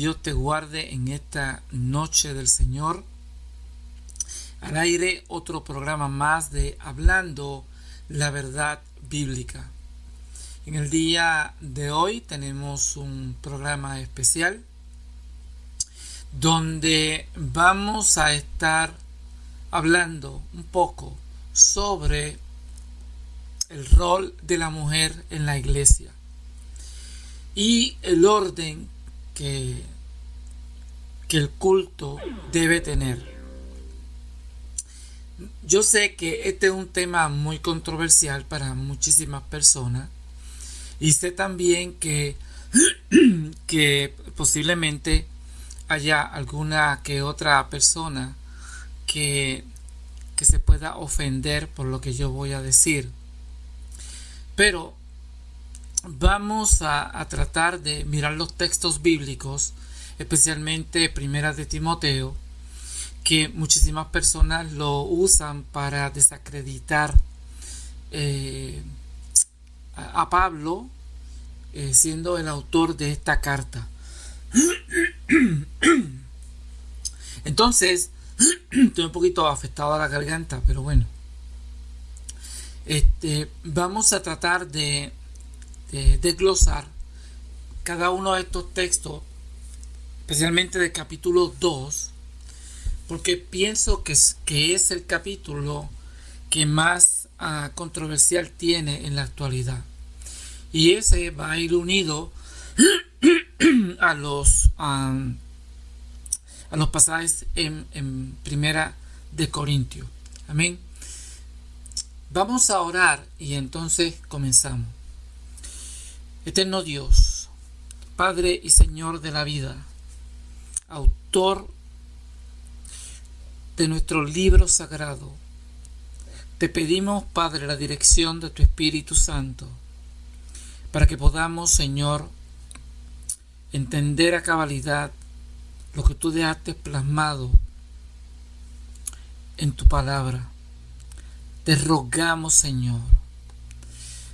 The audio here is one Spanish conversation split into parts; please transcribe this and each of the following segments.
Dios te guarde en esta noche del Señor. Al aire otro programa más de Hablando la verdad bíblica. En el día de hoy tenemos un programa especial donde vamos a estar hablando un poco sobre el rol de la mujer en la iglesia y el orden que, que el culto debe tener. Yo sé que este es un tema muy controversial para muchísimas personas y sé también que, que posiblemente haya alguna que otra persona que, que se pueda ofender por lo que yo voy a decir. Pero vamos a, tratar de mirar los textos bíblicos, especialmente Primera de Timoteo, que muchísimas personas lo usan para desacreditar eh, a, Pablo, eh, siendo el autor de esta carta. Entonces, estoy un poquito afectado a la garganta, pero bueno. Este, vamos a tratar de de desglosar cada uno de estos textos, especialmente del capítulo 2, porque pienso que es, que es el capítulo que más ah, controversial tiene en la actualidad. Y ese va a ir unido a los, a los pasajes en, en Primera de Corintio. Amén. Vamos a orar y entonces comenzamos. Eterno Dios, Padre y Señor de la vida, autor de nuestro libro sagrado, te pedimos, Padre, la dirección de tu Espíritu Santo, para que podamos, Señor, entender a cabalidad lo que tú dejaste plasmado en tu palabra. Te rogamos, Señor,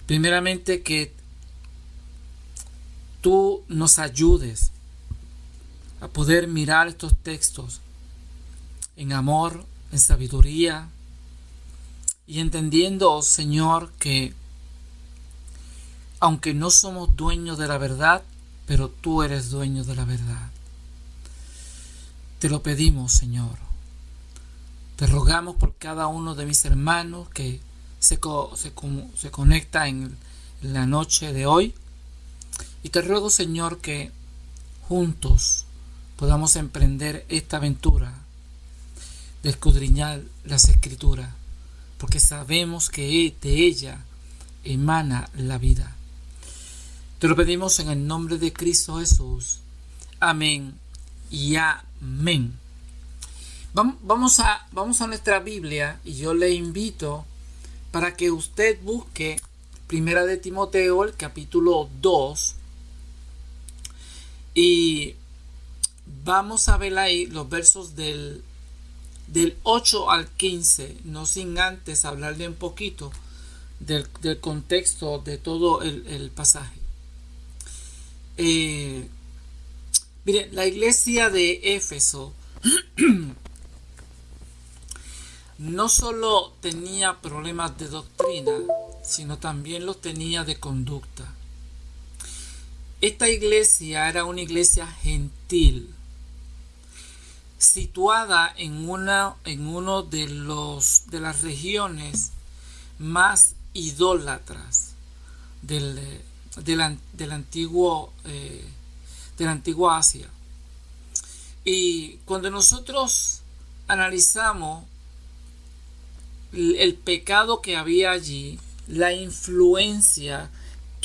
primeramente que tú nos ayudes a poder mirar estos textos en amor, en sabiduría y entendiendo, Señor, que aunque no somos dueños de la verdad, pero tú eres dueño de la verdad. Te lo pedimos, Señor. Te rogamos por cada uno de mis hermanos que se, se, conecta en la noche de hoy y te ruego, Señor, que juntos podamos emprender esta aventura de escudriñar las escrituras, porque sabemos que de ella emana la vida. Te lo pedimos en el nombre de Cristo Jesús. Amén y amén. Vamos a, vamos a nuestra Biblia y yo le invito para que usted busque Primera de Timoteo, el capítulo 2, y vamos a ver ahí los versos del, del 8 al 15, no sin antes hablarle un poquito del, contexto de todo el, pasaje. Eh, miren, la iglesia de Éfeso no solo tenía problemas de doctrina, sino también los tenía de conducta. Esta iglesia era una iglesia gentil, situada en una en uno de los de las regiones más idólatras del, del, antiguo eh, de la antigua Asia. Y cuando nosotros analizamos el pecado que había allí, la influencia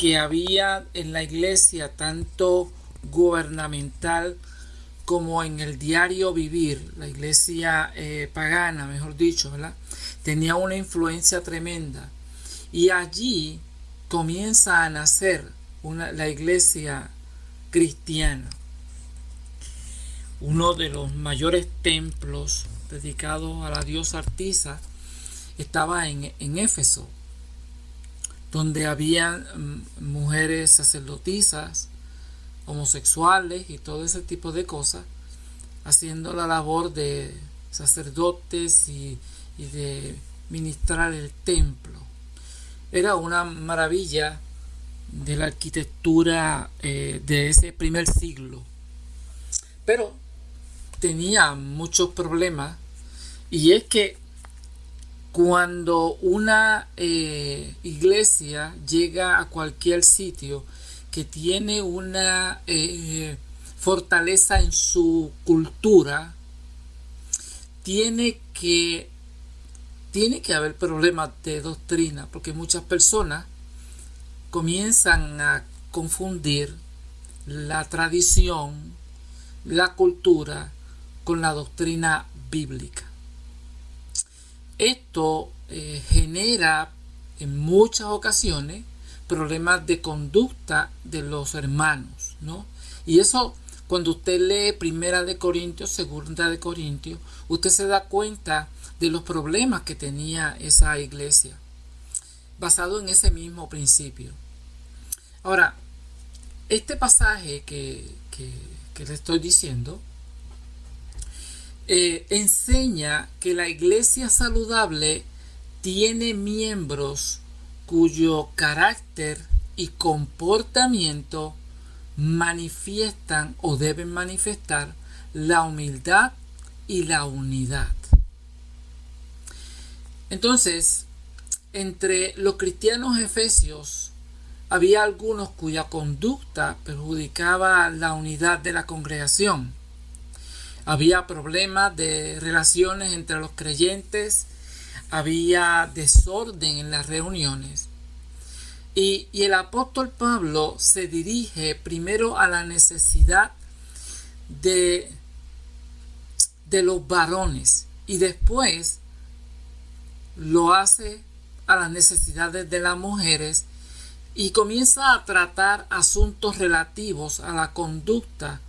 que había en la iglesia, tanto gubernamental como en el diario vivir, la iglesia eh, pagana, mejor dicho. Tenía una influencia tremenda. Y allí comienza a nacer la iglesia cristiana. Uno de los mayores templos dedicados a la diosa Artisa estaba en, en Éfeso, donde había mm, mujeres sacerdotisas homosexuales y todo ese tipo de cosas, haciendo la labor de sacerdotes y, de ministrar el templo. Era una maravilla de la arquitectura eh, de ese primer siglo. Pero tenía muchos problemas y es que cuando una eh, iglesia llega a cualquier sitio que tiene una eh, fortaleza en su cultura, tiene que, tiene que haber problemas de doctrina, porque muchas personas comienzan a confundir la tradición, la cultura con la doctrina bíblica. Esto eh, genera en muchas ocasiones problemas de conducta de los hermanos, ¿no? Y eso cuando usted lee Primera de Corintios, Segunda de Corintios, usted se da cuenta de los problemas que tenía esa iglesia, basado en ese mismo principio. Ahora, este pasaje que, que le estoy diciendo eh, enseña que la iglesia saludable tiene miembros cuyo carácter y comportamiento manifiestan o deben manifestar la humildad y la unidad. Entonces, entre los cristianos efesios había algunos cuya conducta perjudicaba la unidad de la congregación había problemas de relaciones entre los creyentes, había desorden en las reuniones. Y, el apóstol Pablo se dirige primero a la necesidad de, de los varones y después lo hace a las necesidades de las mujeres y comienza a tratar asuntos relativos a la conducta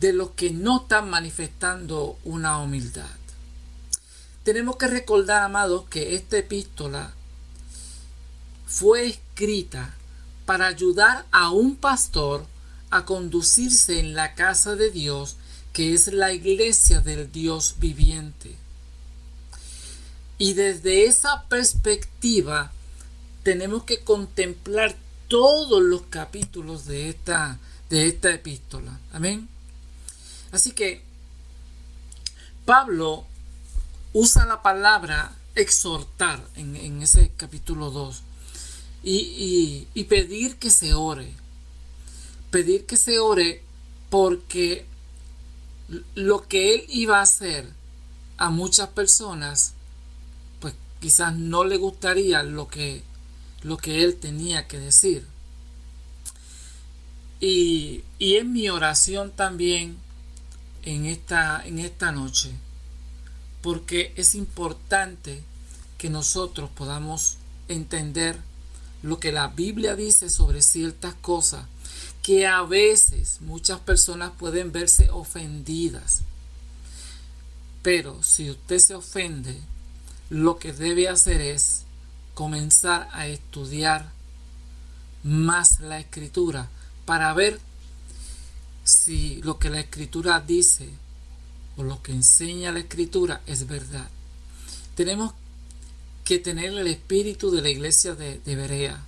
de los que no están manifestando una humildad. Tenemos que recordar, amados, que esta epístola fue escrita para ayudar a un pastor a conducirse en la casa de Dios, que es la iglesia del Dios viviente. Y desde esa perspectiva tenemos que contemplar todos los capítulos de esta, de esta epístola. Amén. Así que Pablo usa la palabra exhortar en, ese capítulo 2 y, y pedir que se ore. Pedir que se ore porque lo que él iba a hacer a muchas personas, pues quizás no le gustaría lo que, lo que él tenía que decir. Y, y en mi oración también en esta, en esta noche, porque es importante que nosotros podamos entender lo que la Biblia dice sobre ciertas cosas que a veces muchas personas pueden verse ofendidas. Pero si usted se ofende, lo que debe hacer es comenzar a estudiar más la escritura para ver si lo que la escritura dice o lo que enseña la escritura es verdad. Tenemos que tener el espíritu de la iglesia de, Berea.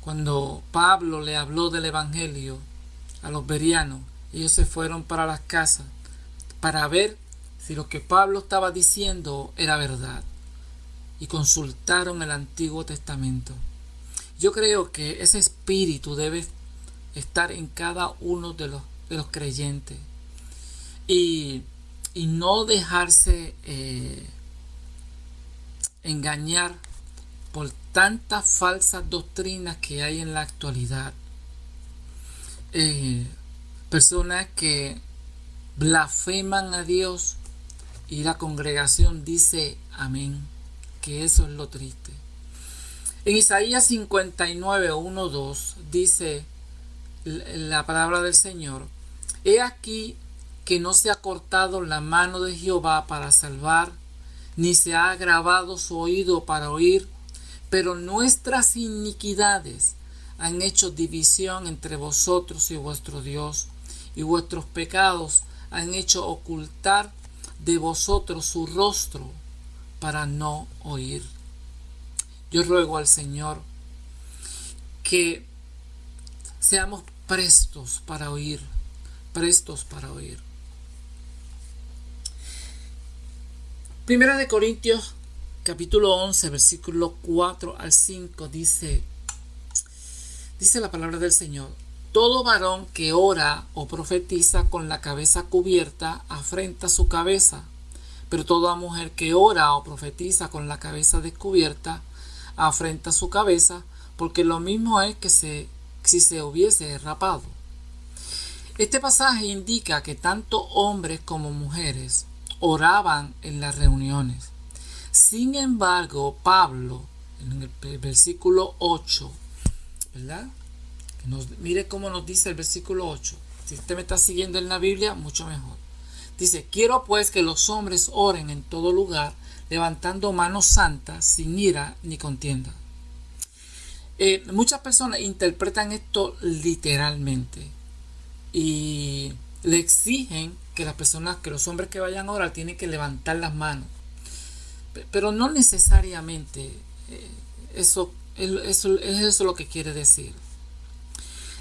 Cuando Pablo le habló del Evangelio a los berianos, ellos se fueron para las casas para ver si lo que Pablo estaba diciendo era verdad y consultaron el Antiguo Testamento. Yo creo que ese espíritu debe estar en cada uno de los, de los creyentes y, no dejarse eh, engañar por tantas falsas doctrinas que hay en la actualidad. Eh, personas que blasfeman a Dios y la congregación dice amén, que eso es lo triste. En Isaías 59, 1, 2 dice, la palabra del Señor, he aquí que no se ha cortado la mano de Jehová para salvar, ni se ha agravado su oído para oír, pero nuestras iniquidades han hecho división entre vosotros y vuestro Dios, y vuestros pecados han hecho ocultar de vosotros su rostro para no oír. Yo ruego al Señor que seamos prestos para oír, prestos para oír. Primera de Corintios capítulo 11 versículo 4 al 5 dice dice la palabra del Señor todo varón que ora o profetiza con la cabeza cubierta afrenta su cabeza pero toda mujer que ora o profetiza con la cabeza descubierta afrenta su cabeza porque lo mismo es que se, si se hubiese rapado este pasaje indica que tanto hombres como mujeres oraban en las reuniones. Sin embargo, Pablo, en el versículo 8, ¿verdad? mire cómo nos dice el versículo 8. Si usted me está siguiendo en la Biblia, mucho mejor. Dice, quiero pues que los hombres oren en todo lugar, levantando manos santas, sin ira ni contienda. Eh, muchas personas interpretan esto literalmente y le exigen que las personas, que los hombres que vayan a orar tienen que levantar las manos. Pero no necesariamente eh, eso, eso, es eso lo que quiere decir.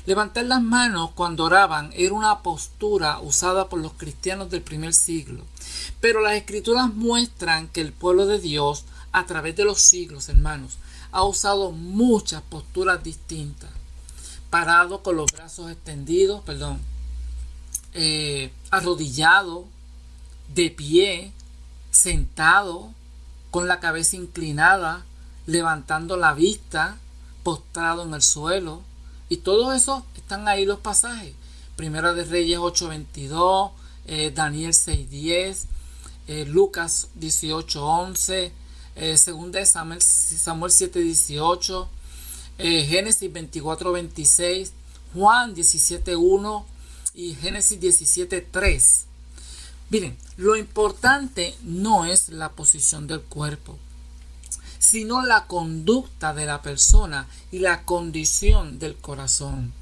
Levantar las manos cuando oraban era una postura usada por los cristianos del primer siglo. Pero las escrituras muestran que el pueblo de Dios, a través de los siglos, hermanos, ha usado muchas posturas distintas. Parado con los brazos extendidos, perdón, eh, arrodillado, de pie, sentado, con la cabeza inclinada, levantando la vista, postrado en el suelo. Y todo eso están ahí los pasajes. Primera de Reyes 8:22, eh, Daniel 6:10, eh, Lucas 18:11, eh, segunda de Samuel, Samuel 7:18, eh, Génesis 24:26, Juan 17:1, y Génesis 17.3. Miren, lo importante no es la posición del cuerpo, sino la conducta de la persona y la condición del corazón.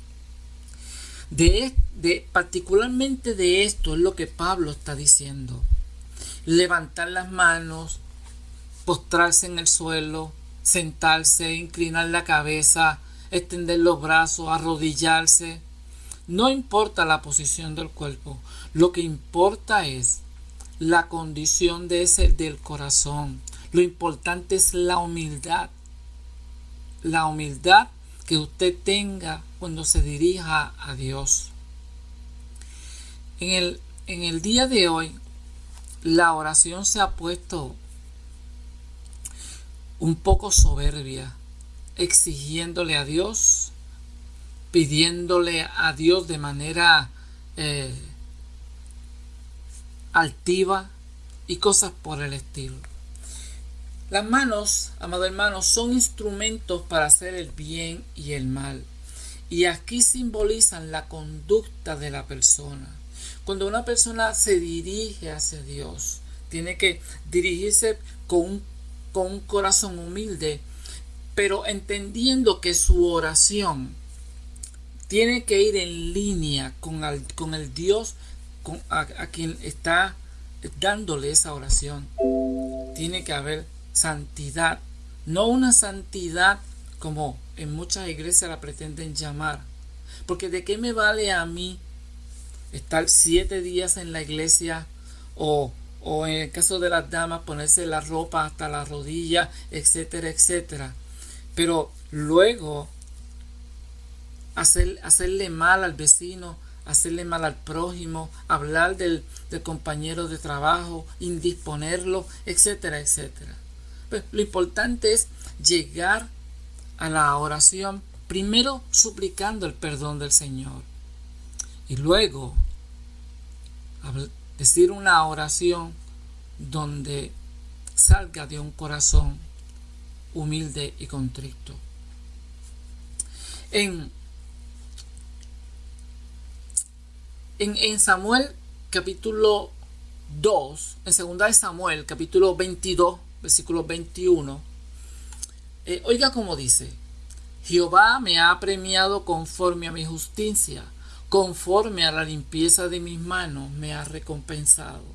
De, de, particularmente de esto es lo que Pablo está diciendo. Levantar las manos, postrarse en el suelo, sentarse, inclinar la cabeza, extender los brazos, arrodillarse, no importa la posición del cuerpo, lo que importa es la condición de ese del corazón. Lo importante es la humildad. La humildad que usted tenga cuando se dirija a Dios. En el, en el día de hoy, la oración se ha puesto un poco soberbia, exigiéndole a Dios pidiéndole a Dios de manera eh, altiva y cosas por el estilo. Las manos, amado hermano, son instrumentos para hacer el bien y el mal. Y aquí simbolizan la conducta de la persona. Cuando una persona se dirige hacia Dios, tiene que dirigirse con con un corazón humilde, pero entendiendo que su oración tiene que ir en línea con, el Dios a, quien está dándole esa oración. Tiene que haber santidad, no una santidad como en muchas iglesias la pretenden llamar. Porque de qué me vale a mí estar siete días en la iglesia o, o en el caso de las damas ponerse la ropa hasta la rodilla, etcétera, etcétera. Pero luego hacer, hacerle mal al vecino, hacerle mal al prójimo, hablar del, compañero de trabajo, indisponerlo, etcétera, etcétera. Pues, lo importante es llegar a la oración primero suplicando el perdón del Señor y luego decir una oración donde salga de un corazón humilde y contrito. En En, Samuel capítulo 2, en segunda de Samuel capítulo 22, versículo 21, eh, oiga como dice, Jehová me ha premiado conforme a mi justicia, conforme a la limpieza de mis manos me ha recompensado.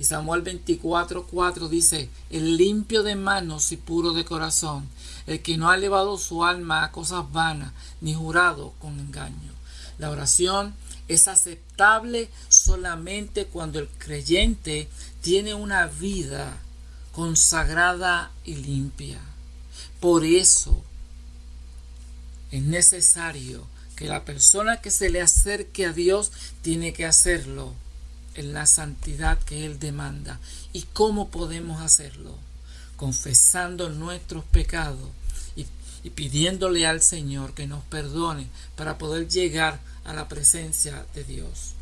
Y Samuel 24:4 dice, el limpio de manos y puro de corazón, el que no ha elevado su alma a cosas vanas, ni jurado con engaño. La oración es aceptable solamente cuando el creyente tiene una vida consagrada y limpia. Por eso es necesario que la persona que se le acerque a Dios tiene que hacerlo en la santidad que Él demanda. ¿Y cómo podemos hacerlo? Confesando nuestros pecados y, pidiéndole al Señor que nos perdone para poder llegar a la presencia de Dios.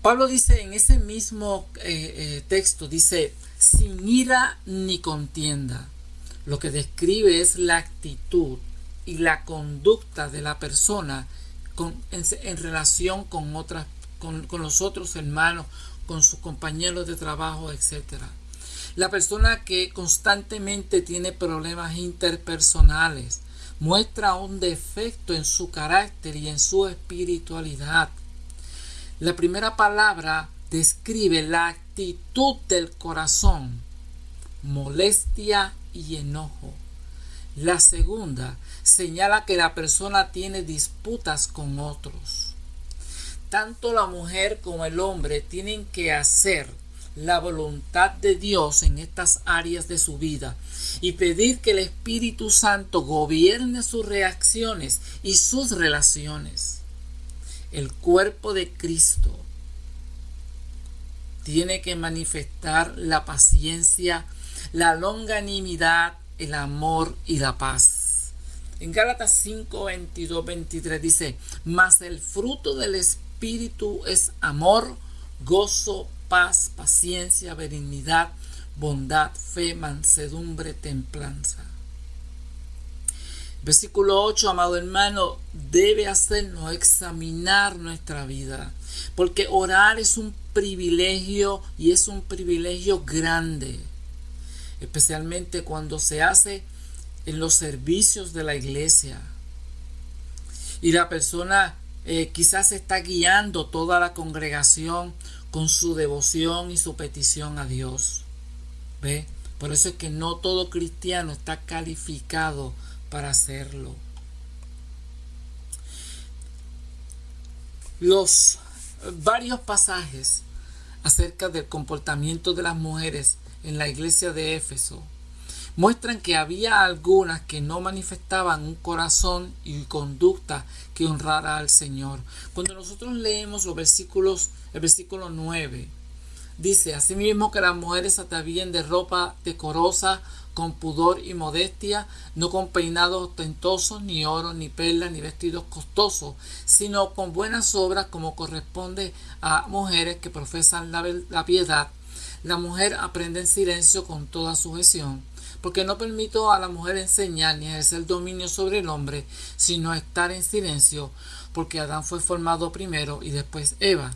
Pablo dice en ese mismo eh, eh, texto, dice, sin ira ni contienda. Lo que describe es la actitud y la conducta de la persona con, en, relación con, otras, con, con los otros hermanos, con sus compañeros de trabajo, etc. La persona que constantemente tiene problemas interpersonales muestra un defecto en su carácter y en su espiritualidad. La primera palabra describe la actitud del corazón, molestia y enojo. La segunda señala que la persona tiene disputas con otros. Tanto la mujer como el hombre tienen que hacer la voluntad de Dios en estas áreas de su vida y pedir que el Espíritu Santo gobierne sus reacciones y sus relaciones. El cuerpo de Cristo tiene que manifestar la paciencia, la longanimidad, el amor y la paz. En Gálatas 5, 22, 23 dice, mas el fruto del Espíritu es amor, gozo, paz, paciencia, benignidad, bondad, fe, mansedumbre, templanza. Versículo 8, amado hermano, debe hacernos examinar nuestra vida, porque orar es un privilegio y es un privilegio grande, especialmente cuando se hace en los servicios de la iglesia. Y la persona eh, quizás está guiando toda la congregación con su devoción y su petición a Dios. ¿Ve? Por eso es que no todo cristiano está calificado para hacerlo. Los varios pasajes acerca del comportamiento de las mujeres en la iglesia de Éfeso muestran que había algunas que no manifestaban un corazón y conducta que honrara al Señor. Cuando nosotros leemos los versículos, el versículo 9, dice, asimismo que las mujeres se atavíen de ropa decorosa, con pudor y modestia, no con peinados ostentosos, ni oro, ni perlas, ni vestidos costosos, sino con buenas obras como corresponde a mujeres que profesan la, la piedad. La mujer aprende en silencio con toda sujeción porque no permito a la mujer enseñar ni ejercer dominio sobre el hombre, sino estar en silencio, porque Adán fue formado primero y después Eva.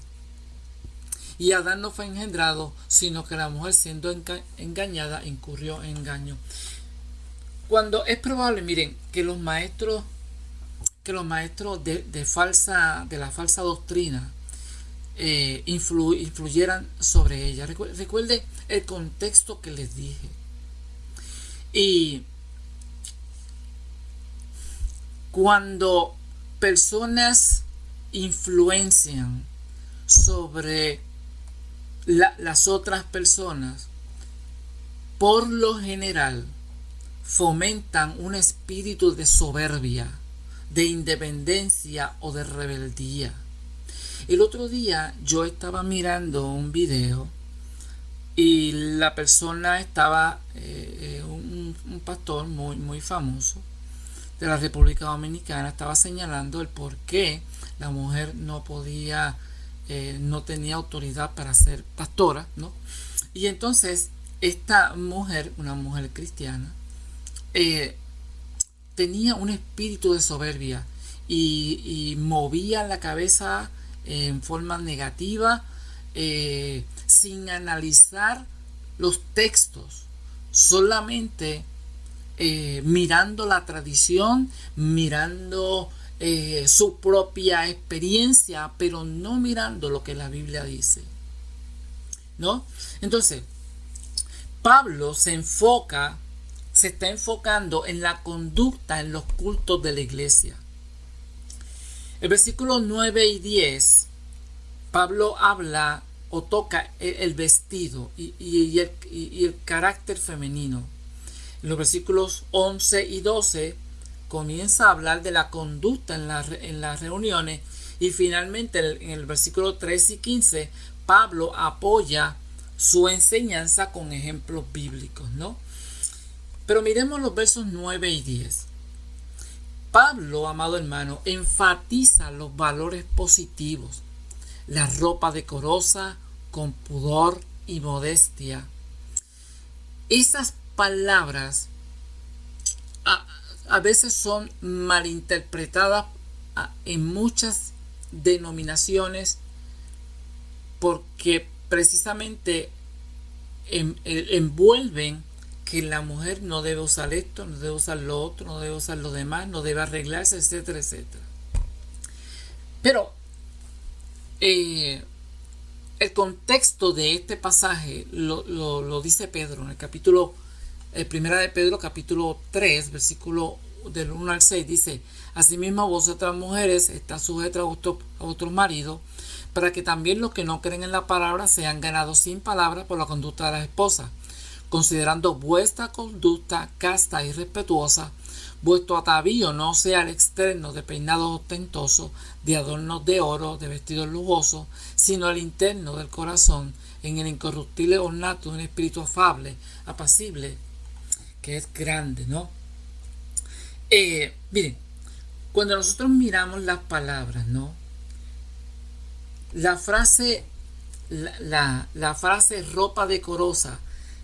Y Adán no fue engendrado, sino que la mujer siendo engañada incurrió en engaño. Cuando es probable, miren, que los maestros, que los maestros de, falsa, de la falsa doctrina, eh, influyeran sobre ella. Recuerde el contexto que les dije. Y cuando personas influencian sobre las otras personas, por lo general fomentan un espíritu de soberbia, de independencia o de rebeldía. El otro día yo estaba mirando un video y la persona estaba, eh, eh, un, pastor muy, muy famoso de la República Dominicana, estaba señalando el por qué la mujer no podía, eh, no tenía autoridad para ser pastora, ¿no? Y entonces esta mujer, una mujer cristiana, tenía un espíritu de soberbia y, y movía la cabeza en forma negativa eh, sin analizar los textos, solamente eh, mirando la tradición, mirando eh, su propia experiencia, pero no mirando lo que la Biblia dice. ¿No? Entonces, Pablo se enfoca, se está enfocando en la conducta en los cultos de la iglesia. El versículo 9 y 10, Pablo habla o toca el, vestido y, el, carácter femenino. En los versículos 11 y 12 comienza a hablar de la conducta en, en las reuniones y finalmente en el versículo 13 y 15 Pablo apoya su enseñanza con ejemplos bíblicos, ¿no? Pero miremos los versos 9 y 10. Pablo, amado hermano, enfatiza los valores positivos, la ropa decorosa, con pudor y modestia. Esas palabras a, veces son malinterpretadas en muchas denominaciones porque precisamente envuelven que la mujer no debe usar esto, no debe usar lo otro, no debe usar lo demás, no debe arreglarse, etcétera, etcétera. Pero eh, el contexto de este pasaje lo, dice Pedro en el capítulo, el primera de Pedro, capítulo 3, versículo del 1 al 6, dice, Asimismo vosotras mujeres está sujetas a, vuestro, a vuestros maridos, para que también los que no creen en la palabra sean ganados sin palabra por la conducta de las esposas, considerando vuestra conducta casta y respetuosa, vuestro atavío no sea el externo de peinados ostentosos, de adornos de oro, de vestidos lujosos, sino el interno del corazón, en el incorruptible ornato de un espíritu afable, apacible, que es grande, ¿no? Eh, miren, cuando nosotros miramos las palabras, ¿no? La frase, la, la frase ropa decorosa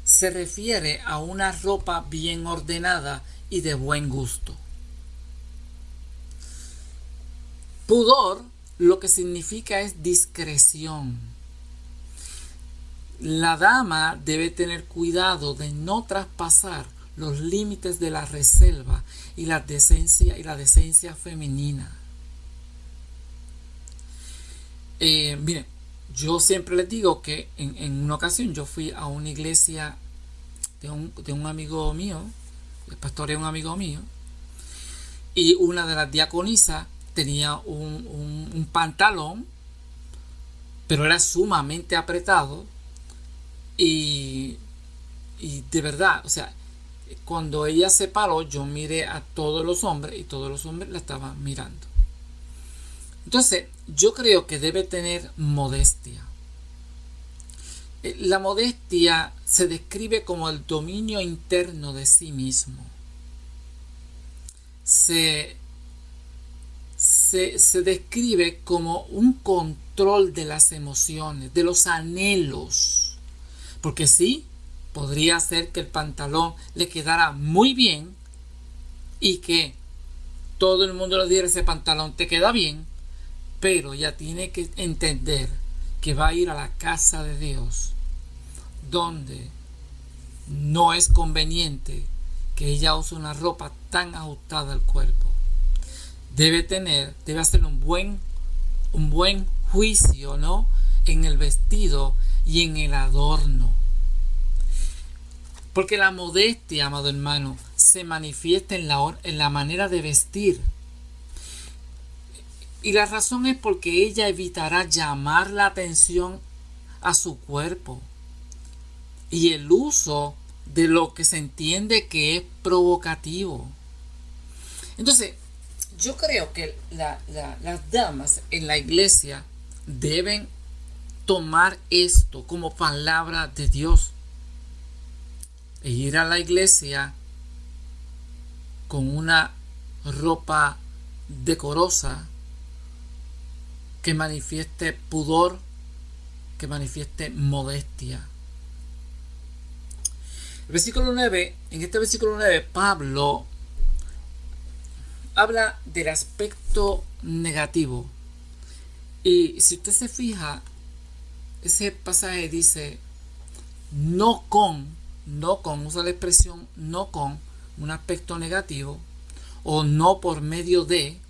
se refiere a una ropa bien ordenada y de buen gusto. Pudor lo que significa es discreción. La dama debe tener cuidado de no traspasar los límites de la reserva y la decencia y la decencia femenina. Eh, miren, yo siempre les digo que en, una ocasión yo fui a una iglesia de un, de un amigo mío el pastor un amigo mío, y una de las diaconisas tenía un, pantalón, pero era sumamente apretado, y, y de verdad, o sea, cuando ella se paró, yo miré a todos los hombres y todos los hombres la estaban mirando. Entonces, yo creo que debe tener modestia. Eh, la modestia se describe como el dominio interno de sí mismo. Se, se, describe como un control de las emociones, de los anhelos. Porque sí, podría ser que el pantalón le quedara muy bien y que todo el mundo le diera ese pantalón te queda bien, pero ya tiene que entender que va a ir a la casa de Dios, donde no es conveniente que ella use una ropa tan ajustada al cuerpo. Debe tener, debe hacer un buen, un buen juicio, ¿no? En el vestido y en el adorno. Porque la modestia, amado hermano, se manifiesta en la, en la manera de vestir y la razón es porque ella evitará llamar la atención a su cuerpo y el uso de lo que se entiende que es provocativo. Entonces, yo creo que las damas en la iglesia deben tomar esto como palabra de Dios e ir a la iglesia con una ropa decorosa que manifieste pudor, que manifieste modestia. El versículo 9, en este versículo 9, Pablo habla del aspecto negativo. Y si usted se fija, ese pasaje dice, no con, no con, usa la expresión no con, un aspecto negativo o no por medio de,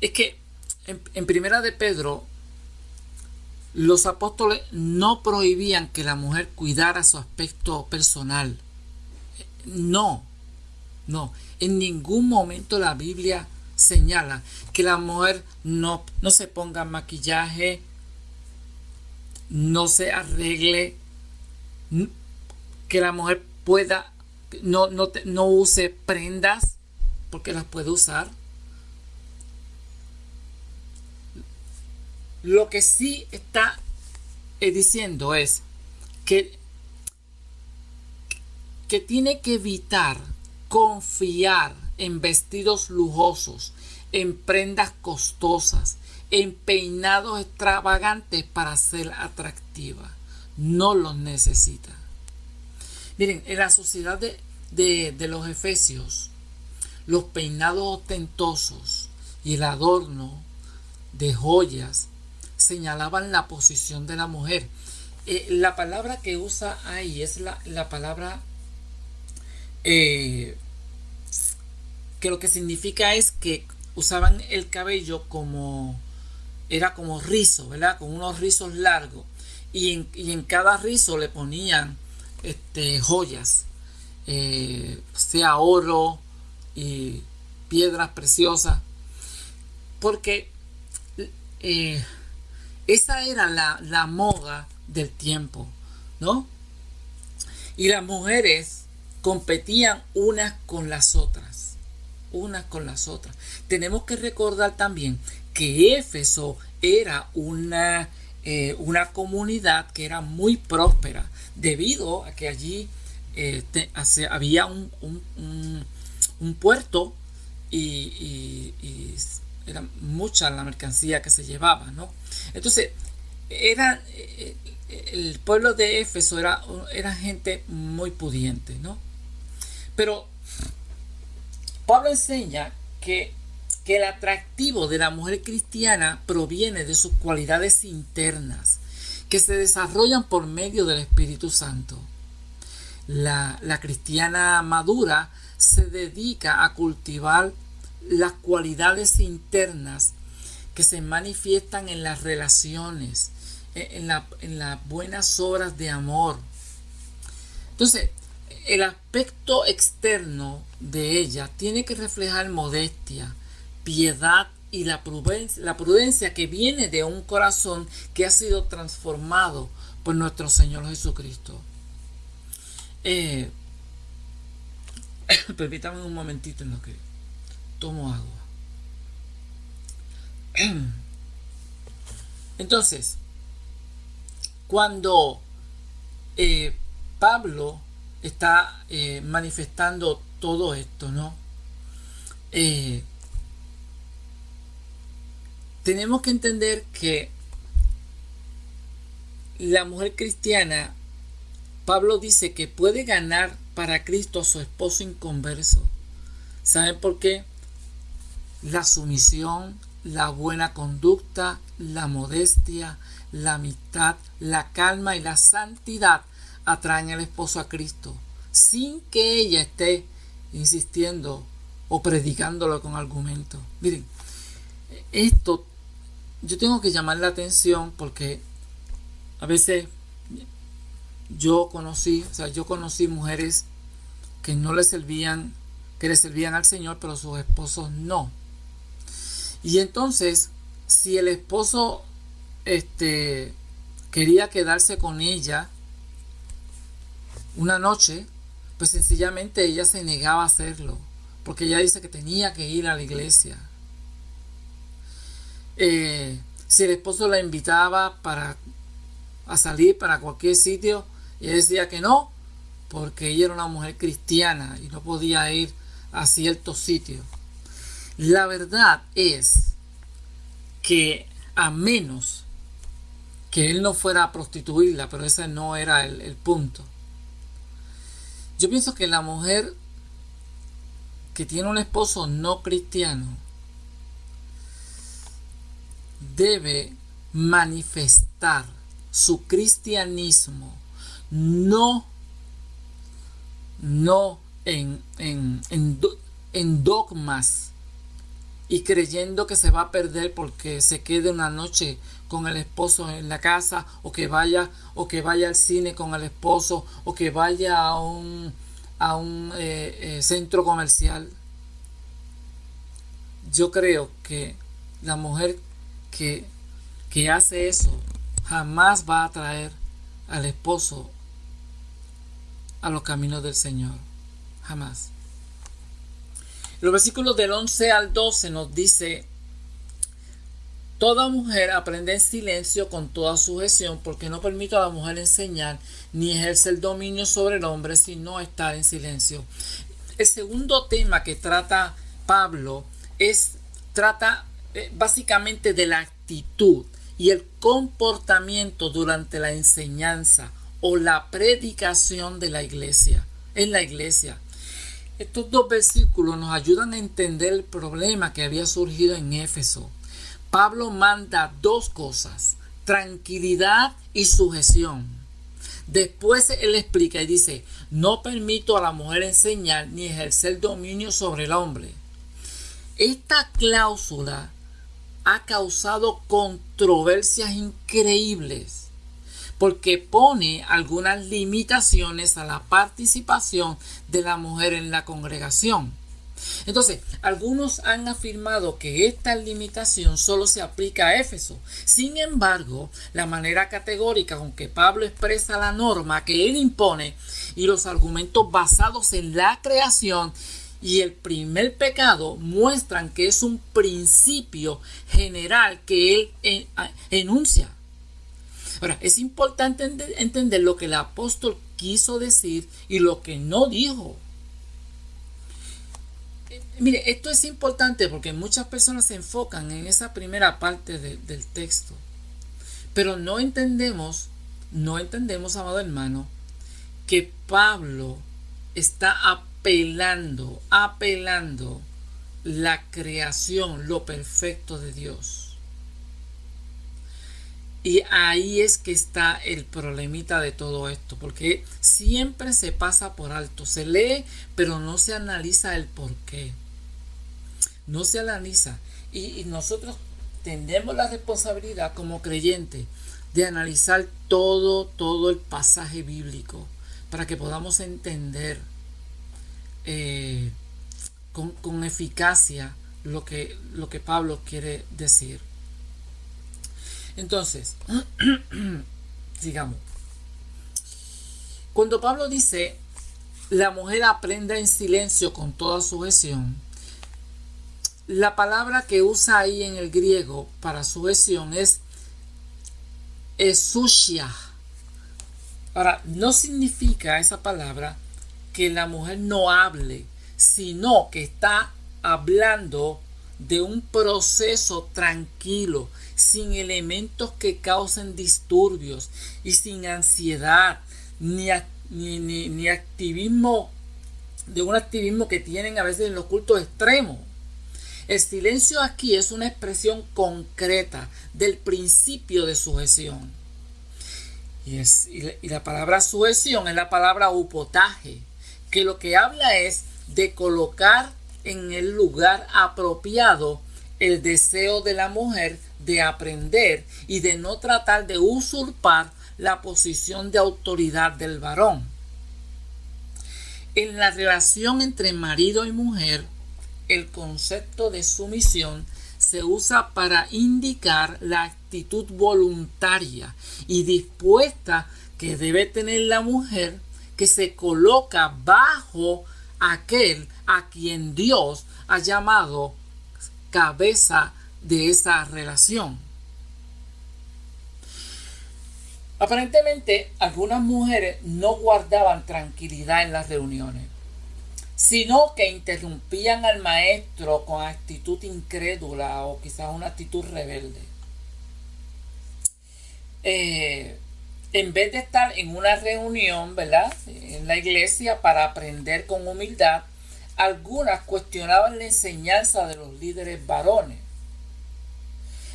es que en, primera de Pedro los apóstoles no prohibían que la mujer cuidara su aspecto personal. No, no. En ningún momento la Biblia señala que la mujer no, no se ponga maquillaje, no se arregle, que la mujer pueda, no, no, no use prendas, porque las puede usar. Lo que sí está eh, diciendo es que, que tiene que evitar confiar en vestidos lujosos, en prendas costosas, en peinados extravagantes para ser atractiva. No los necesita. Miren, en la sociedad de, de los efesios, los peinados ostentosos y el adorno de joyas señalaban la posición de la mujer. Eh, la palabra que usa ahí es la, palabra eh, que lo que significa es que usaban el cabello como era como rizo, ¿verdad? Con unos rizos largos. Y en, y en cada rizo le ponían este, joyas, eh, sea oro y piedras preciosas. Porque esa era la, moda del tiempo, ¿no? Y las mujeres competían unas con las otras, unas con las otras. Tenemos que recordar también que Éfeso era una, eh, una comunidad que era muy próspera, debido a que allí eh, había un, puerto y, y era mucha la mercancía que se llevaba, ¿no? Entonces, era, eh, el pueblo de Éfeso era, era gente muy pudiente, ¿no? Pero Pablo enseña que, que el atractivo de la mujer cristiana proviene de sus cualidades internas, que se desarrollan por medio del Espíritu Santo. La, la cristiana madura se dedica a cultivar las cualidades internas que se manifiestan en las relaciones, e, en, en las buenas obras de amor. Entonces, el aspecto externo de ella tiene que reflejar modestia, piedad y la prudencia, la prudencia que viene de un corazón que ha sido transformado por nuestro Señor Jesucristo. Eh, permítame un momentito en lo que tomo agua. Entonces, cuando eh, Pablo está eh, manifestando todo esto, ¿no? Eh, tenemos que entender que la mujer cristiana, Pablo dice que puede ganar para Cristo a su esposo inconverso. ¿Saben por qué? La sumisión, la buena conducta, la modestia, la amistad, la calma y la santidad atraen al esposo a Cristo, sin que ella esté insistiendo o predicándolo con argumento. Miren, esto yo tengo que llamar la atención porque a veces yo conocí, o sea, yo conocí mujeres que no le servían, que le servían al Señor, pero sus esposos no. Y entonces, si el esposo este, quería quedarse con ella una noche, pues sencillamente ella se negaba a hacerlo, porque ella dice que tenía que ir a la iglesia. Eh, si el esposo la invitaba para a salir para cualquier sitio, ella decía que no, porque ella era una mujer cristiana y no podía ir a ciertos sitios. La verdad es que a menos que él no fuera a prostituirla, pero ese no era el, punto. Yo pienso que la mujer que tiene un esposo no cristiano debe manifestar su cristianismo no no en, en, en, dogmas y creyendo que se va a perder porque se quede una noche con el esposo en la casa o que vaya o que vaya al cine con el esposo o que vaya a un a un eh, eh, centro comercial yo creo que la mujer que, que hace eso jamás va a traer al esposo a los caminos del Señor. Jamás. Los versículos del 11 al 12 nos dice, Toda mujer aprende en silencio con toda sujeción, porque no permito a la mujer enseñar ni ejercer dominio sobre el hombre, sino estar en silencio. El segundo tema que trata Pablo es, trata eh, básicamente de la actitud y el comportamiento durante la enseñanza o la predicación de la iglesia, en la iglesia. Estos dos versículos nos ayudan a entender el problema que había surgido en Éfeso. Pablo manda dos cosas, tranquilidad y sujeción. Después él explica y dice, no permito a la mujer enseñar ni ejercer dominio sobre el hombre. Esta cláusula ha causado controversias increíbles porque pone algunas limitaciones a la participación de la mujer en la congregación. Entonces, algunos han afirmado que esta limitación solo se aplica a Éfeso. Sin embargo, la manera categórica con que Pablo expresa la norma que él impone y los argumentos basados en la creación y el primer pecado muestran que es un principio general que él enuncia. Ahora, es importante entender lo que el apóstol quiso decir y lo que no dijo. Mire, esto es importante porque muchas personas se enfocan en esa primera parte del texto, pero no entendemos, no entendemos, amado hermano, que Pablo está apelando, apelando la creación, lo perfecto de Dios. Y ahí es que está el problemita de todo esto, porque siempre se pasa por alto, se lee, pero no se analiza el por qué. No se analiza. Y, nosotros tenemos la responsabilidad como creyentes de analizar todo, todo el pasaje bíblico para que podamos entender eh, con, con, eficacia lo que, lo que Pablo quiere decir. Entonces, sigamos. Cuando Pablo dice, la mujer aprende en silencio con toda sujeción, la palabra que usa ahí en el griego para sujeción es esushia. Ahora, no significa esa palabra que la mujer no hable, sino que está hablando de un proceso tranquilo, sin elementos que causen disturbios y sin ansiedad ni, ni, activismo de un activismo que tienen a veces en los cultos extremos. El silencio aquí es una expresión concreta del principio de sujeción. Y, es, y la palabra sujeción es la palabra upotaje, que lo que habla es de colocar en el lugar apropiado el deseo de la mujer de aprender y de no tratar de usurpar la posición de autoridad del varón. En la relación entre marido y mujer, el concepto de sumisión se usa para indicar la actitud voluntaria y dispuesta que debe tener la mujer que se coloca bajo aquel a quien Dios ha llamado cabeza de esa relación. Aparentemente, algunas mujeres no guardaban tranquilidad en las reuniones, sino que interrumpían al maestro con actitud incrédula o quizás una actitud rebelde. Eh, en vez de estar en una reunión, ¿verdad? En la iglesia para aprender con humildad, algunas cuestionaban la enseñanza de los líderes varones.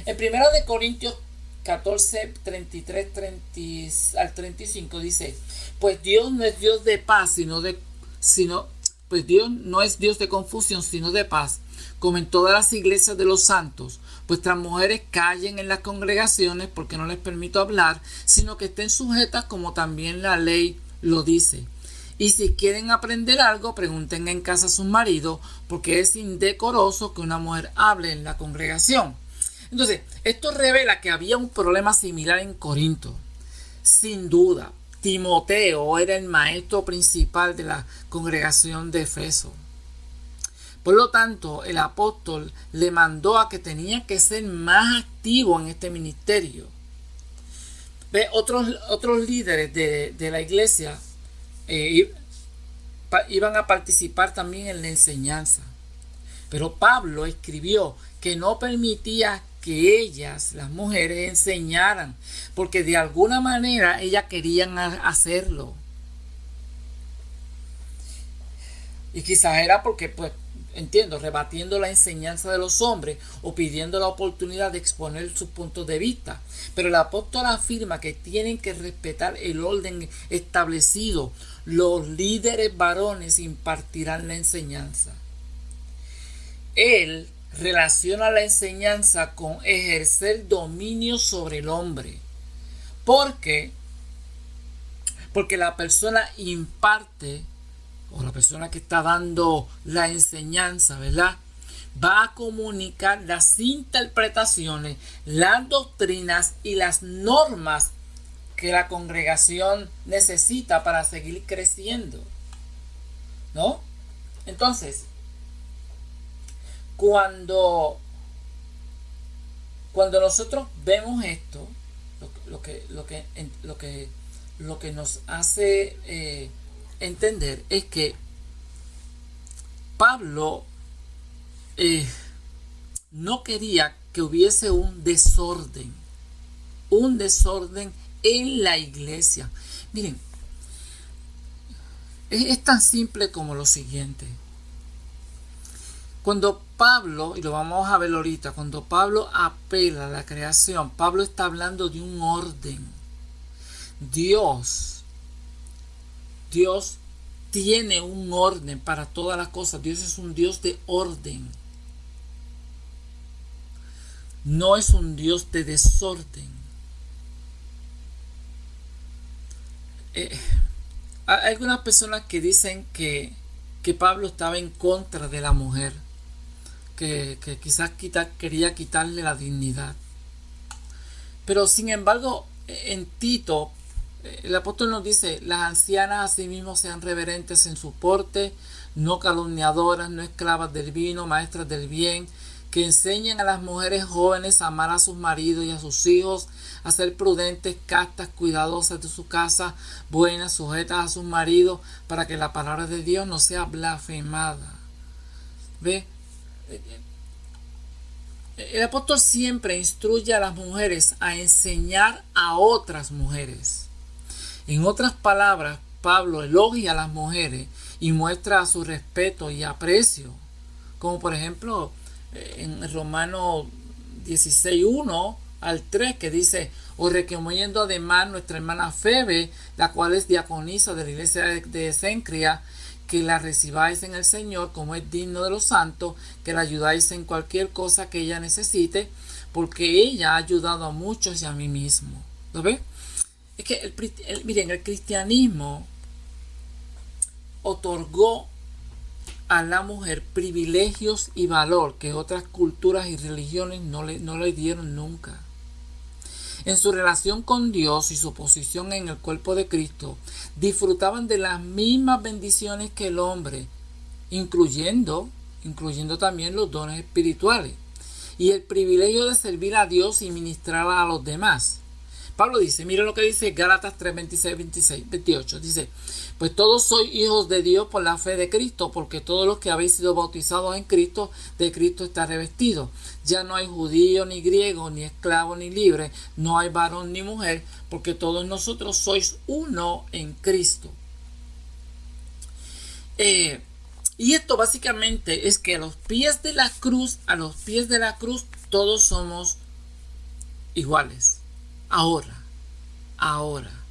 En 1 de Corintios 14, 33 30, al 35 dice, pues Dios no es Dios de paz, sino de, sino, pues Dios no es Dios de confusión, sino de paz, como en todas las iglesias de los santos. Vuestras mujeres callen en las congregaciones porque no les permito hablar, sino que estén sujetas como también la ley lo dice. Y si quieren aprender algo, pregunten en casa a sus maridos, porque es indecoroso que una mujer hable en la congregación. Entonces, esto revela que había un problema similar en Corinto. Sin duda, Timoteo era el maestro principal de la congregación de Efeso. Por lo tanto, el apóstol le mandó a que tenía que ser más activo en este ministerio. Ve, otros, otros líderes de, la iglesia eh, iban a participar también en la enseñanza. Pero Pablo escribió que no permitía que ellas, las mujeres, enseñaran, porque de alguna manera ellas querían hacerlo. Y quizás era porque, pues, entiendo, rebatiendo la enseñanza de los hombres o pidiendo la oportunidad de exponer sus puntos de vista. Pero el apóstol afirma que tienen que respetar el orden establecido. Los líderes varones impartirán la enseñanza. Él relaciona la enseñanza con ejercer dominio sobre el hombre. Porque porque la persona imparte o la persona que está dando la enseñanza, ¿verdad? Va a comunicar las interpretaciones, las doctrinas y las normas que la congregación necesita para seguir creciendo. ¿No? Entonces, cuando, cuando nosotros vemos esto, lo, que, lo, que, lo, que, lo que nos hace eh, entender es que Pablo eh, no quería que hubiese un desorden, un desorden en la iglesia. Miren, es, tan simple como lo siguiente. Cuando Pablo, y lo vamos a ver ahorita, cuando Pablo apela a la creación, Pablo está hablando de un orden. Dios Dios tiene un orden para todas las cosas. Dios es un Dios de orden. No es un Dios de desorden. Eh, hay algunas personas que dicen que, Pablo estaba en contra de la mujer, que, quizás quería quitarle la dignidad. Pero sin embargo, en Tito, el apóstol nos dice, las ancianas asimismo sean reverentes en su porte, no calumniadoras, no esclavas del vino, maestras del bien, que enseñen a las mujeres jóvenes a amar a sus maridos y a sus hijos, a ser prudentes, castas, cuidadosas de su casa, buenas, sujetas a sus maridos, para que la palabra de Dios no sea blasfemada. ¿Ve? El apóstol siempre instruye a las mujeres a enseñar a otras mujeres. En otras palabras, Pablo elogia a las mujeres y muestra su respeto y aprecio. Como por ejemplo eh, en Romano 16.1 al 3 que dice, os recomiendo además nuestra hermana Febe, la cual es diaconisa de la iglesia de Sencria, que la recibáis en el Señor como es digno de los santos, que la ayudáis en cualquier cosa que ella necesite, porque ella ha ayudado a muchos y a mí mismo. ¿Lo ves? Es que, el, miren, el cristianismo otorgó a la mujer privilegios y valor que otras culturas y religiones no le, no le dieron nunca. En su relación con Dios y su posición en el cuerpo de Cristo, disfrutaban de las mismas bendiciones que el hombre, incluyendo, incluyendo también los dones espirituales y el privilegio de servir a Dios y ministrar a los demás. Pablo dice, mire lo que dice Gálatas 3, 26, 26, 28. Dice, pues todos sois hijos de Dios por la fe de Cristo, porque todos los que habéis sido bautizados en Cristo, de Cristo está revestido. Ya no hay judío ni griego, ni esclavo ni libre, no hay varón ni mujer, porque todos nosotros sois uno en Cristo. Eh, y esto básicamente es que a los pies de la cruz, a los pies de la cruz, todos somos iguales ahora, ahora.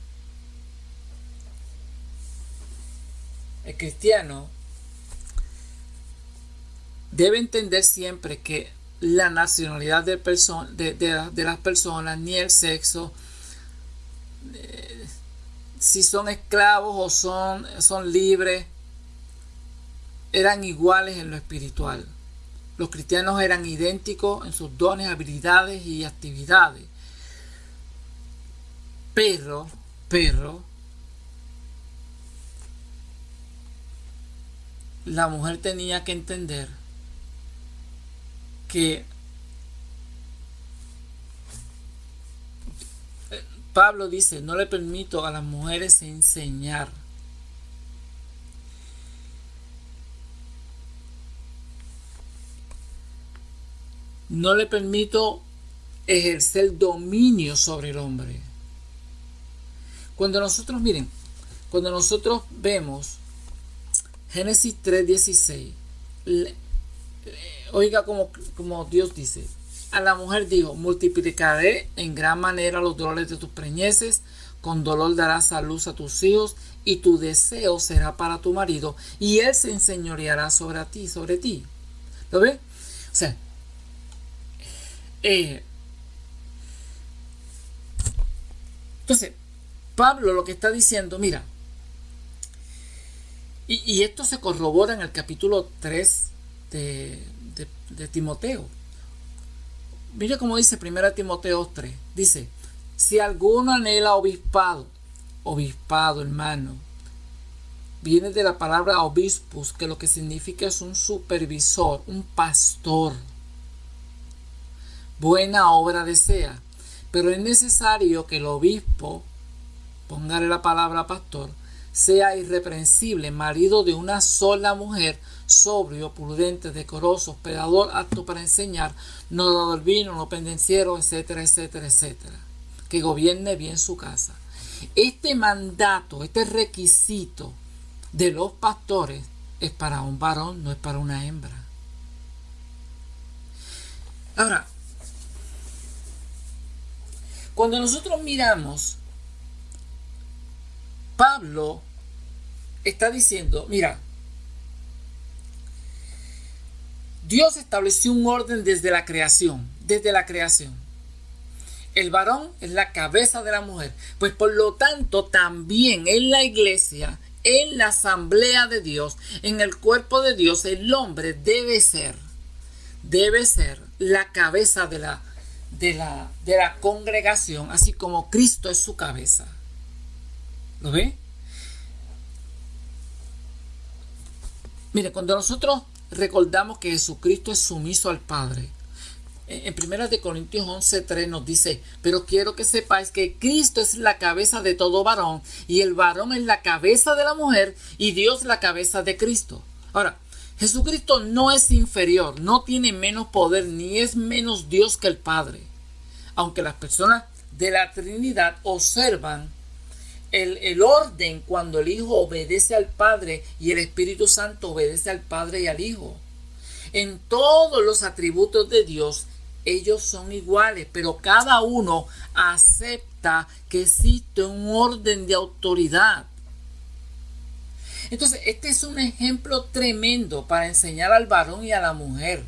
el cristiano debe entender siempre que la nacionalidad de, las personas ni el sexo, eh, si son esclavos o son, son libres, eran iguales en lo espiritual. Los cristianos eran idénticos en sus dones, habilidades y actividades. Pero, pero, la mujer tenía que entender que Pablo dice, no le permito a las mujeres enseñar. No le permito ejercer dominio sobre el hombre. Cuando nosotros, miren, cuando nosotros vemos Génesis 3:16, oiga como, como Dios dice, a la mujer dijo, multiplicaré en gran manera los dolores de tus preñeces, con dolor darás a luz a tus hijos, y tu deseo será para tu marido, y él se enseñoreará sobre ti, sobre ti. ¿Lo ves? O sea, eh, entonces, Pablo lo que está diciendo, mira, y, y esto se corrobora en el capítulo 3 de, de, Timoteo. Mira cómo dice 1 Timoteo 3. Dice, si alguno anhela obispado, obispado hermano, viene de la palabra obispus, que lo que significa es un supervisor, un pastor. Buena obra desea, pero es necesario que el obispo, póngale la palabra pastor, sea irreprensible, marido de una sola mujer, sobrio, prudente, decoroso, hospedador, apto para enseñar, no dado el vino, no pendenciero, etcétera, etcétera, etcétera. Que gobierne bien su casa. Este mandato, este requisito de los pastores es para un varón, no es para una hembra. Ahora, cuando nosotros miramos, Pablo está diciendo, mira, Dios estableció un orden desde la creación, desde la creación. El varón es la cabeza de la mujer. Pues por lo tanto, también en la iglesia, en la asamblea de Dios, en el cuerpo de Dios, el hombre debe ser, debe ser la cabeza de la, de la, de la congregación, así como Cristo es su cabeza. ¿Lo ve? Mire, cuando nosotros recordamos que Jesucristo es sumiso al Padre. En 1 Corintios 11:3 nos dice, pero quiero que sepáis que Cristo es la cabeza de todo varón y el varón es la cabeza de la mujer y Dios la cabeza de Cristo. Ahora, Jesucristo no es inferior, no tiene menos poder ni es menos Dios que el Padre. Aunque las personas de la Trinidad observan el, orden cuando el Hijo obedece al Padre y el Espíritu Santo obedece al Padre y al Hijo. En todos los atributos de Dios, ellos son iguales, pero cada uno acepta que existe un orden de autoridad. Entonces, este es un ejemplo tremendo para enseñar al varón y a la mujer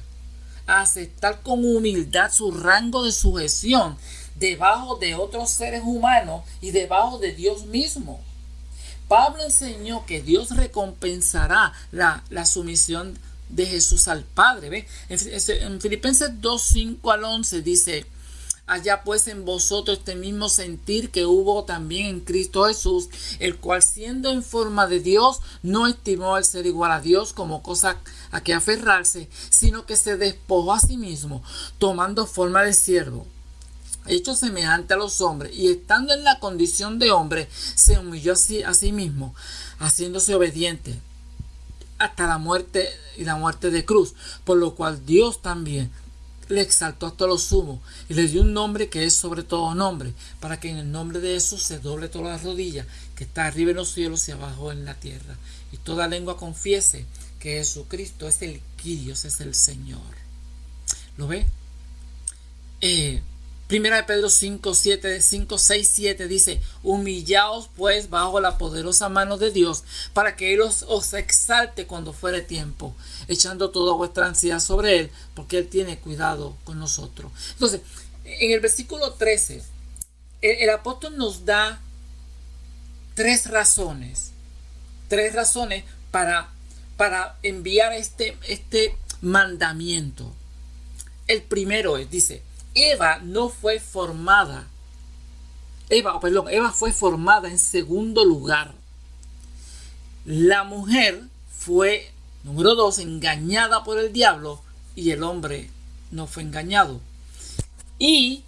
a aceptar con humildad su rango de sujeción debajo de otros seres humanos y debajo de Dios mismo. Pablo enseñó que Dios recompensará la, sumisión de Jesús al Padre. ¿ve? En, Filipenses 2, 5 al 11 dice, Allá pues en vosotros este mismo sentir que hubo también en Cristo Jesús, el cual siendo en forma de Dios, no estimó al ser igual a Dios como cosa a que aferrarse, sino que se despojó a sí mismo, tomando forma de siervo hecho semejante a los hombres, y estando en la condición de hombre, se humilló a sí mismo, haciéndose obediente hasta la muerte y la muerte de cruz, por lo cual Dios también le exaltó hasta lo sumo y le dio un nombre que es sobre todo nombre, para que en el nombre de Jesús se doble toda la rodilla que está arriba en los cielos y abajo en la tierra, y toda lengua confiese que Jesucristo es el Dios es el Señor. ¿Lo ve? Eh, Primera de Pedro 5, 7, 5, 6, 7 dice, humillaos pues bajo la poderosa mano de Dios para que Él os, exalte cuando fuere tiempo, echando toda vuestra ansiedad sobre Él, porque Él tiene cuidado con nosotros. Entonces, en el versículo 13, el, el apóstol nos da tres razones, tres razones para, para enviar este, este mandamiento. El primero es, dice, Eva no fue formada. Eva, perdón, Eva fue formada en segundo lugar. La mujer fue, número dos, engañada por el diablo y el hombre no fue engañado. Y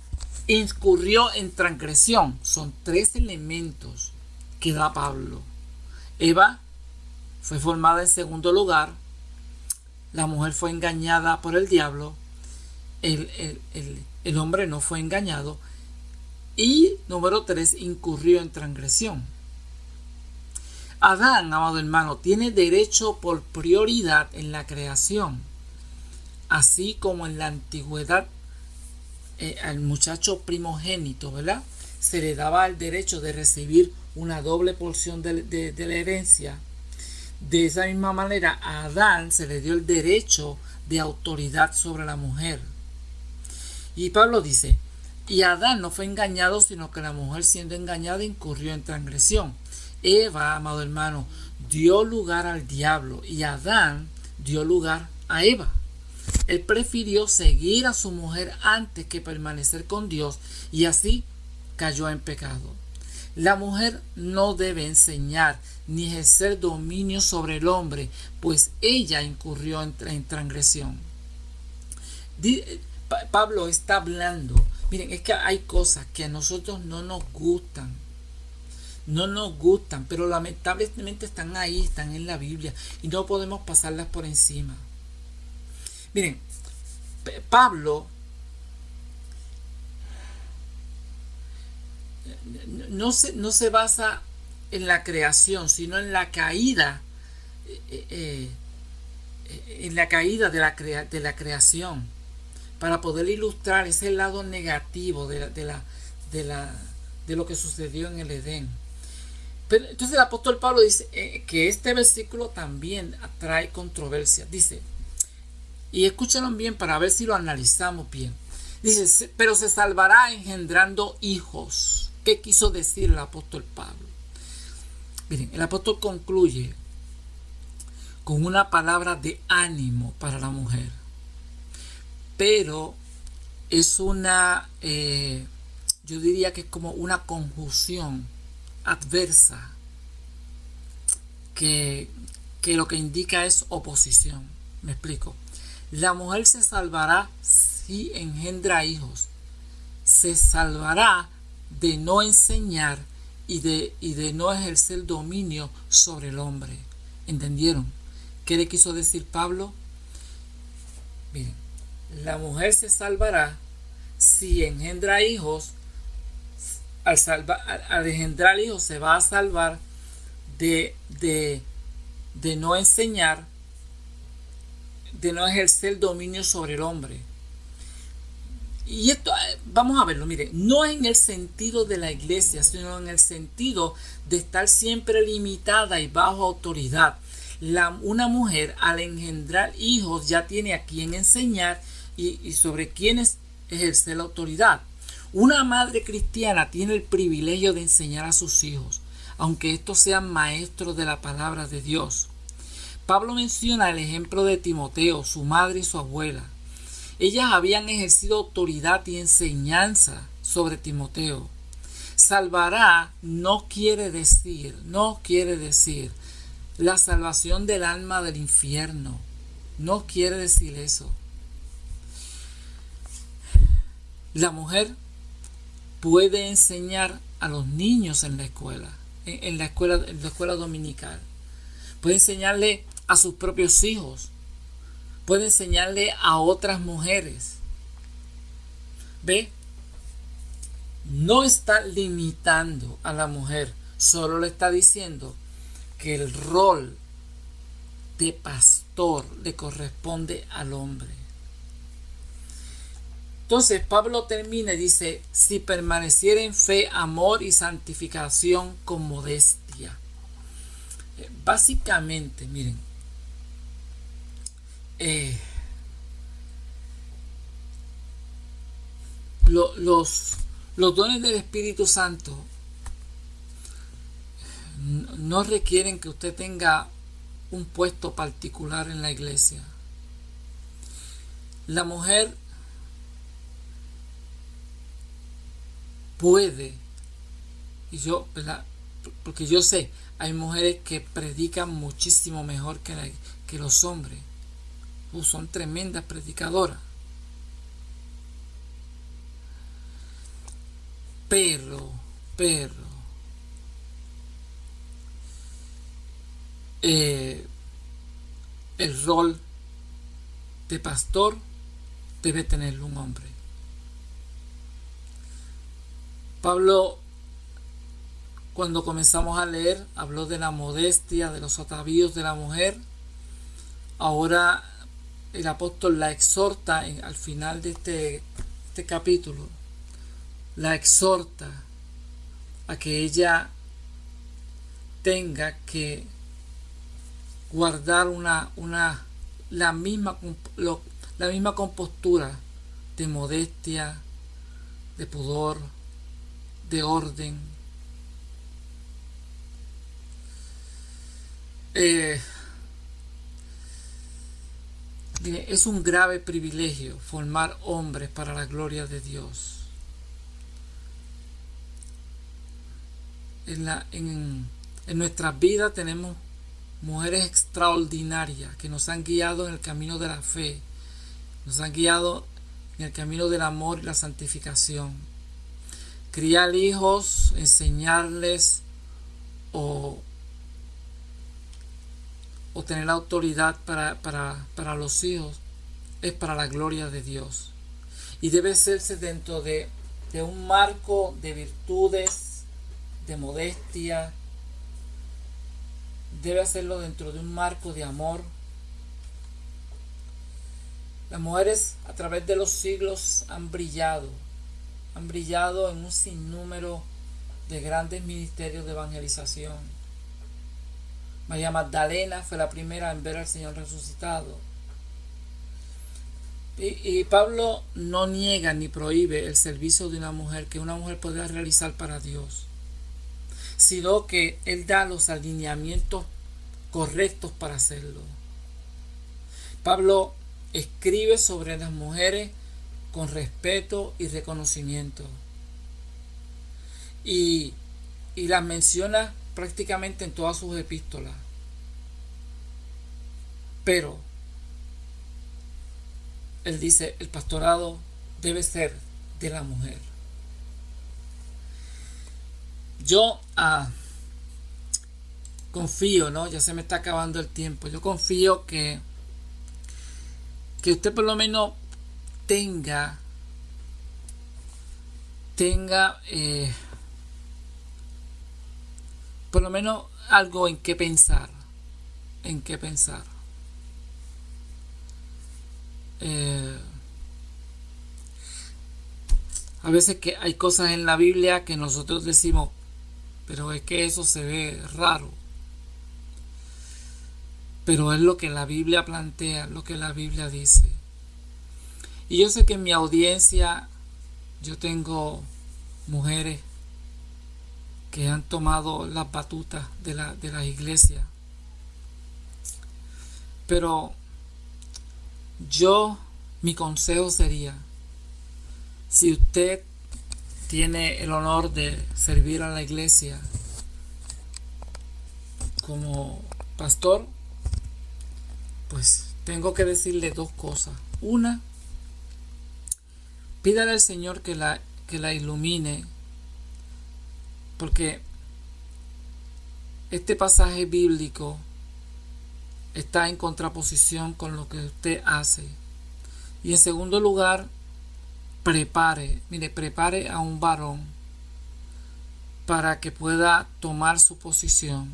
incurrió en transgresión. Son tres elementos que da Pablo. Eva fue formada en segundo lugar. La mujer fue engañada por el diablo. El, el, el hombre no fue engañado. Y número 3, incurrió en transgresión. Adán, amado hermano, tiene derecho por prioridad en la creación, así como en la antigüedad eh, al muchacho primogénito, ¿verdad? Se le daba el derecho de recibir una doble porción de, de la herencia. De esa misma manera, a Adán se le dio el derecho de autoridad sobre la mujer. Y Pablo dice, y Adán no fue engañado, sino que la mujer siendo engañada incurrió en transgresión. Eva, amado hermano, dio lugar al diablo y Adán dio lugar a Eva. Él prefirió seguir a su mujer antes que permanecer con Dios y así cayó en pecado. La mujer no debe enseñar ni ejercer dominio sobre el hombre, pues ella incurrió en, transgresión. Pablo está hablando. Miren, es que hay cosas que a nosotros no nos gustan. No nos gustan, pero lamentablemente están ahí, están en la Biblia y no podemos pasarlas por encima. Miren, Pablo no se, no se basa en la creación, sino en la caída, eh, eh, eh, en la caída de la, de la creación para poder ilustrar ese lado negativo de, de, la, de, lo que sucedió en el Edén. Pero, entonces el apóstol Pablo dice eh, que este versículo también atrae controversia. Dice, y escúchenlo bien para ver si lo analizamos bien. Dice, pero se salvará engendrando hijos. ¿Qué quiso decir el apóstol Pablo? Miren, el apóstol concluye con una palabra de ánimo para la mujer pero es una, eh, yo diría que es como una conjunción adversa que, que lo que indica es oposición. Me explico. La mujer se salvará si engendra hijos. Se salvará de no enseñar y de, y de no ejercer dominio sobre el hombre. ¿Entendieron? ¿Qué le quiso decir Pablo? Miren, la mujer se salvará si engendra hijos. Al, engendrar hijos se va a salvar de, de, de no enseñar, de no ejercer dominio sobre el hombre. Y esto, eh, vamos a verlo, mire, no en el sentido de la iglesia, sino en el sentido de estar siempre limitada y bajo autoridad. La, una mujer al engendrar hijos ya tiene a quien enseñar y, sobre quienes ejerce la autoridad. Una madre cristiana tiene el privilegio de enseñar a sus hijos, aunque estos sean maestros de la palabra de Dios. Pablo menciona el ejemplo de Timoteo, su madre y su abuela. Ellas habían ejercido autoridad y enseñanza sobre Timoteo. Salvará no quiere decir, no quiere decir la salvación del alma del infierno. No quiere decir eso. La mujer puede enseñar a los niños en la escuela, en, la escuela, en la escuela dominical. Puede enseñarle a sus propios hijos. Puede enseñarle a otras mujeres. ¿Ve? No está limitando a la mujer, solo le está diciendo que el rol de pastor le corresponde al hombre. Entonces Pablo termina y dice, si permaneciera en fe, amor y santificación con modestia. Eh, básicamente, miren, eh, los, los dones del Espíritu Santo no requieren que usted tenga un puesto particular en la iglesia. La mujer puede, y yo, porque yo sé, hay mujeres que predican muchísimo mejor que, que los hombres, uh, son tremendas predicadoras. Pero, pero, eh, el rol de pastor debe tenerlo un hombre. Pablo, cuando comenzamos a leer, habló de la modestia, de los atavíos de la mujer. Ahora el apóstol la exhorta al final de este, este capítulo, la exhorta a que ella tenga que guardar una, una la misma la misma compostura de modestia, de pudor, de orden. Eh, es un grave privilegio formar hombres para la gloria de Dios. En, la, en, en nuestras vidas tenemos mujeres extraordinarias que nos han guiado en el camino de la fe, nos han guiado en el camino del amor y la santificación. Criar hijos, enseñarles o, o tener autoridad para, para, para los hijos es para la gloria de Dios. Y debe hacerse dentro de, de un marco de virtudes, de modestia, debe hacerlo dentro de un marco de amor. Las mujeres a través de los siglos han brillado, han brillado en un sinnúmero de grandes ministerios de evangelización. María Magdalena fue la primera en ver al Señor resucitado. Y, y, Pablo no niega ni prohíbe el servicio de una mujer que una mujer pueda realizar para Dios, sino que Él da los alineamientos correctos para hacerlo. Pablo escribe sobre las mujeres con respeto y reconocimiento. Y, las menciona prácticamente en todas sus epístolas. Pero él dice, el pastorado debe ser de la mujer. Yo ah, confío, ¿no? Ya se me está acabando el tiempo. Yo confío que, que usted por lo menos tenga, tenga, eh, por lo menos algo en qué pensar, en qué pensar. Eh, a veces que hay cosas en la Biblia que nosotros decimos, pero es que eso se ve raro pero es lo que la Biblia plantea, lo que la Biblia dice. Y yo sé que en mi audiencia yo tengo mujeres que han tomado las batutas de la, de la iglesia. Pero yo, mi consejo sería, si usted tiene el honor de servir a la iglesia como pastor, pues tengo que decirle dos cosas. Una, pídale al Señor que la, que la ilumine, porque este pasaje bíblico está en contraposición con lo que usted hace. Y en segundo lugar, prepare, mire, prepare a un varón para que pueda tomar su posición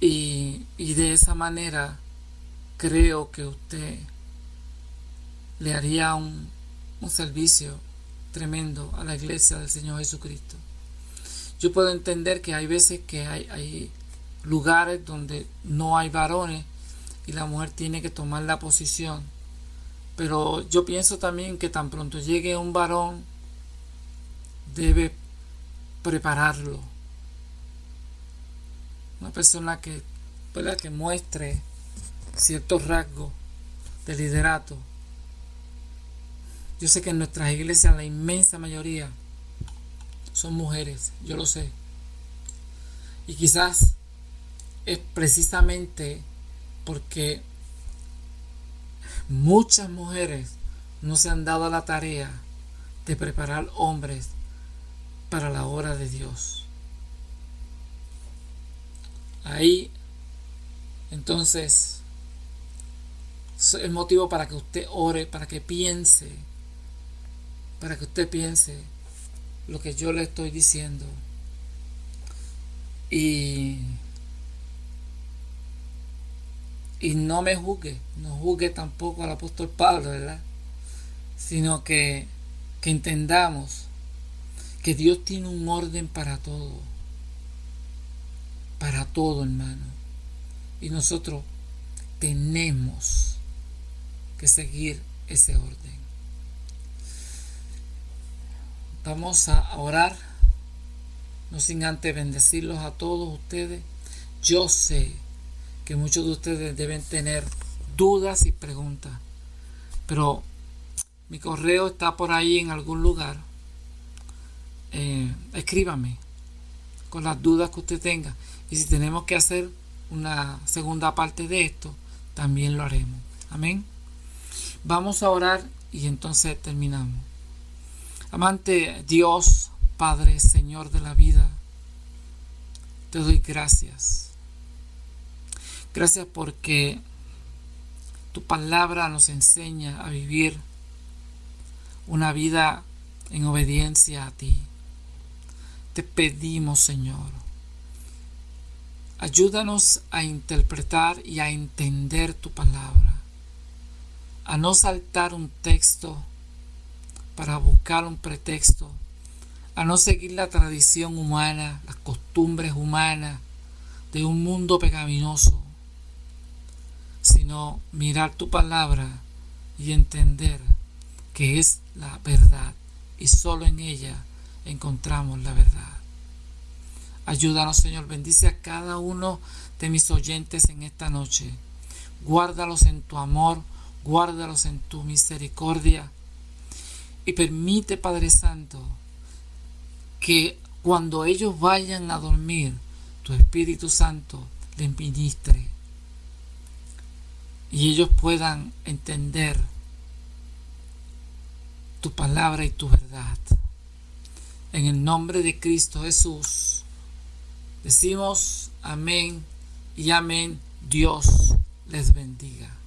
y, de esa manera creo que usted le haría un, un servicio tremendo a la iglesia del Señor Jesucristo. Yo puedo entender que hay veces que hay, hay lugares donde no hay varones y la mujer tiene que tomar la posición. Pero yo pienso también que tan pronto llegue un varón, debe prepararlo. Una persona que, que muestre ciertos rasgos de liderato. Yo sé que en nuestras iglesias la inmensa mayoría son mujeres, yo lo sé. Y quizás es precisamente porque muchas mujeres no se han dado la tarea de preparar hombres para la obra de Dios. Ahí, entonces, es el motivo para que usted ore, para que piense, para que usted piense lo que yo le estoy diciendo. Y y no me juzgue, no juzgue tampoco al apóstol Pablo, ¿verdad? Sino que, que entendamos que Dios tiene un orden para todo, para todo hermano. Y nosotros tenemos que seguir ese orden. Vamos a orar, no sin antes bendecirlos a todos ustedes. Yo sé que muchos de ustedes deben tener dudas y preguntas. Pero mi correo está por ahí en algún lugar. Eh, escríbame con las dudas que usted tenga. Y si tenemos que hacer una segunda parte de esto, también lo haremos. Amén. Vamos a orar y entonces terminamos. Amante Dios, Padre, Señor de la vida, te doy gracias Gracias porque tu palabra nos enseña a vivir una vida en obediencia a ti. Te pedimos, Señor, ayúdanos a interpretar y a entender tu palabra, a no saltar un texto para buscar un pretexto, a no seguir la tradición humana, las costumbres humanas de un mundo pecaminoso, sino mirar tu palabra y entender que es la verdad y solo en ella encontramos la verdad. Ayúdanos, Señor, bendice a cada uno de mis oyentes en esta noche. Guárdalos en tu amor, guárdalos en tu misericordia y permite, Padre Santo, que cuando ellos vayan a dormir, tu Espíritu Santo les ministre y ellos puedan entender tu palabra y tu verdad. En el nombre de Cristo Jesús, decimos amén y amén. Dios les bendiga.